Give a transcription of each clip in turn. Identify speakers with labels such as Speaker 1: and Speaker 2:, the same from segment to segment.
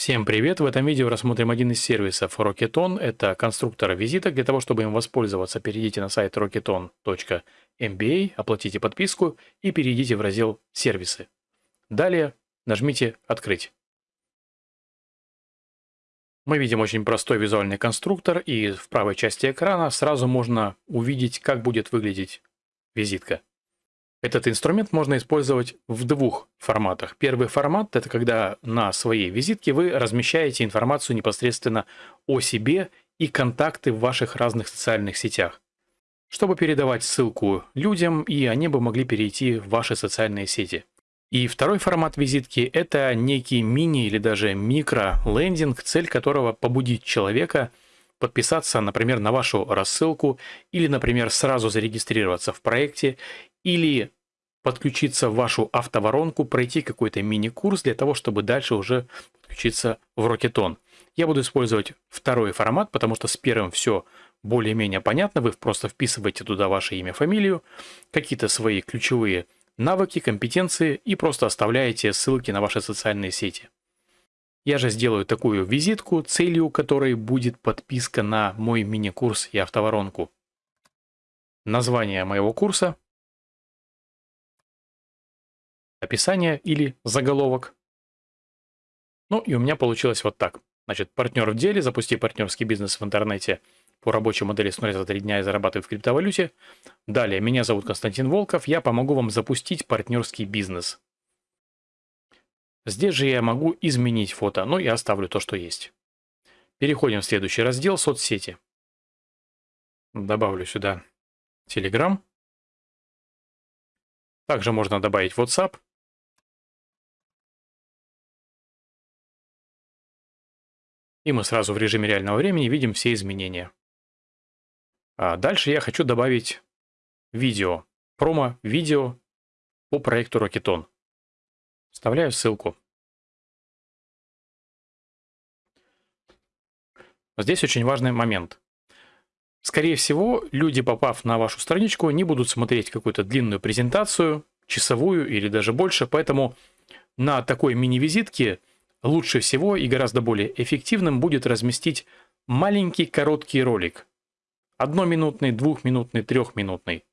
Speaker 1: Всем привет! В этом видео рассмотрим один из сервисов Rocketon. Это конструктор визиток. Для того, чтобы им воспользоваться, перейдите на сайт rocketon.mba, оплатите подписку и перейдите в раздел «Сервисы». Далее нажмите «Открыть». Мы видим очень простой визуальный конструктор, и в правой части экрана сразу можно увидеть, как будет выглядеть визитка. Этот инструмент можно использовать в двух форматах. Первый формат – это когда на своей визитке вы размещаете информацию непосредственно о себе и контакты в ваших разных социальных сетях, чтобы передавать ссылку людям, и они бы могли перейти в ваши социальные сети. И второй формат визитки – это некий мини или даже микро-лендинг, цель которого побудить человека подписаться, например, на вашу рассылку или, например, сразу зарегистрироваться в проекте или подключиться в вашу автоворонку, пройти какой-то мини-курс для того, чтобы дальше уже подключиться в Rocketon. Я буду использовать второй формат, потому что с первым все более-менее понятно. Вы просто вписываете туда ваше имя, фамилию, какие-то свои ключевые навыки, компетенции и просто оставляете ссылки на ваши социальные сети. Я же сделаю такую визитку, целью которой будет подписка на мой мини-курс и автоворонку. Название моего курса описание или заголовок. Ну и у меня получилось вот так. Значит, партнер в деле, запусти партнерский бизнес в интернете по рабочей модели с нуля за 3 дня и зарабатывай в криптовалюте. Далее, меня зовут Константин Волков, я помогу вам запустить партнерский бизнес. Здесь же я могу изменить фото, но я оставлю то, что есть. Переходим в следующий раздел «Соцсети». Добавлю сюда Telegram. Также можно добавить WhatsApp. И мы сразу в режиме реального времени видим все изменения. А дальше я хочу добавить видео, промо-видео по проекту Rocketon. Вставляю ссылку. Здесь очень важный момент. Скорее всего, люди, попав на вашу страничку, не будут смотреть какую-то длинную презентацию, часовую или даже больше, поэтому на такой мини-визитке лучше всего и гораздо более эффективным будет разместить маленький короткий ролик. Одноминутный, двухминутный, трехминутный.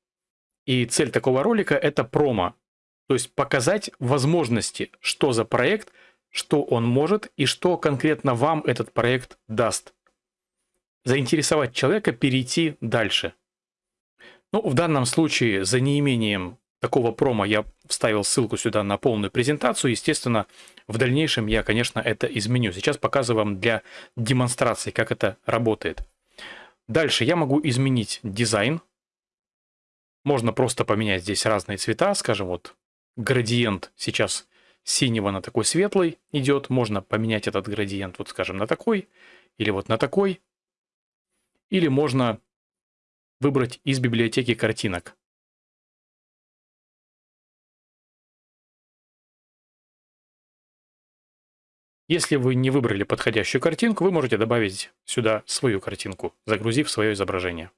Speaker 1: И цель такого ролика – это промо. То есть показать возможности, что за проект, что он может и что конкретно вам этот проект даст. Заинтересовать человека перейти дальше. Ну, в данном случае за неимением такого промо я вставил ссылку сюда на полную презентацию. Естественно, в дальнейшем я, конечно, это изменю. Сейчас показываю вам для демонстрации, как это работает. Дальше я могу изменить дизайн. Можно просто поменять здесь разные цвета. Скажем, вот градиент сейчас синего на такой светлый идет. Можно поменять этот градиент, вот скажем, на такой или вот на такой. Или можно выбрать из библиотеки картинок. Если вы не выбрали подходящую картинку, вы можете добавить сюда свою картинку, загрузив свое изображение.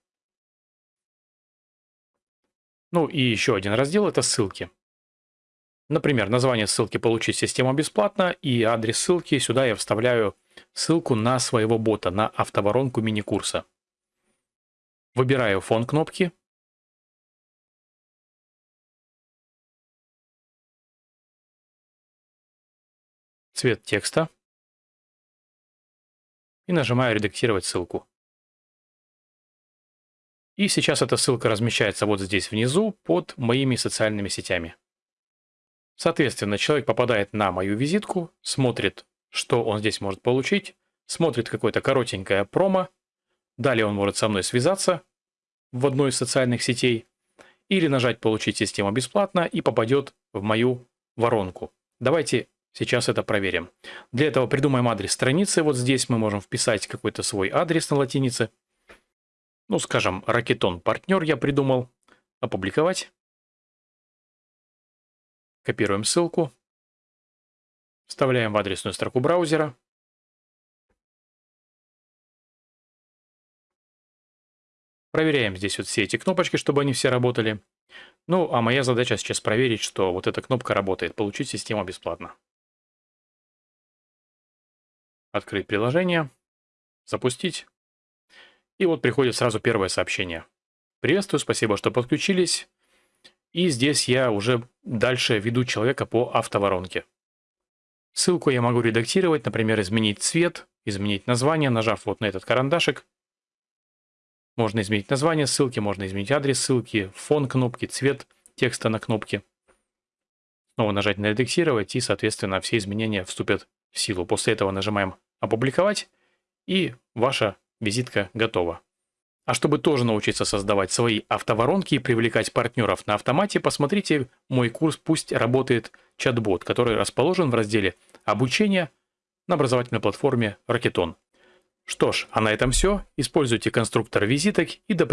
Speaker 1: Ну и еще один раздел – это ссылки. Например, название ссылки «Получить систему бесплатно» и адрес ссылки. Сюда я вставляю ссылку на своего бота, на автоворонку мини-курса. Выбираю фон кнопки. Цвет текста и нажимаю «Редактировать ссылку». И сейчас эта ссылка размещается вот здесь внизу под моими социальными сетями. Соответственно, человек попадает на мою визитку, смотрит, что он здесь может получить, смотрит какое-то коротенькое промо, далее он может со мной связаться в одной из социальных сетей или нажать «Получить систему бесплатно» и попадет в мою воронку. Давайте Сейчас это проверим. Для этого придумаем адрес страницы. Вот здесь мы можем вписать какой-то свой адрес на латинице. Ну, скажем, Ракетон партнер я придумал. Опубликовать. Копируем ссылку. Вставляем в адресную строку браузера. Проверяем здесь вот все эти кнопочки, чтобы они все работали. Ну, а моя задача сейчас проверить, что вот эта кнопка работает. Получить систему бесплатно. Открыть приложение. Запустить. И вот приходит сразу первое сообщение. Приветствую, спасибо, что подключились. И здесь я уже дальше веду человека по автоворонке. Ссылку я могу редактировать, например, изменить цвет, изменить название, нажав вот на этот карандашик. Можно изменить название ссылки, можно изменить адрес ссылки, фон кнопки, цвет текста на кнопке. Снова нажать на редактировать и, соответственно, все изменения вступят силу. После этого нажимаем опубликовать и ваша визитка готова. А чтобы тоже научиться создавать свои автоворонки и привлекать партнеров на автомате, посмотрите мой курс «Пусть работает чат-бот», который расположен в разделе «Обучение» на образовательной платформе Rocketon. Что ж, а на этом все. Используйте конструктор визиток и до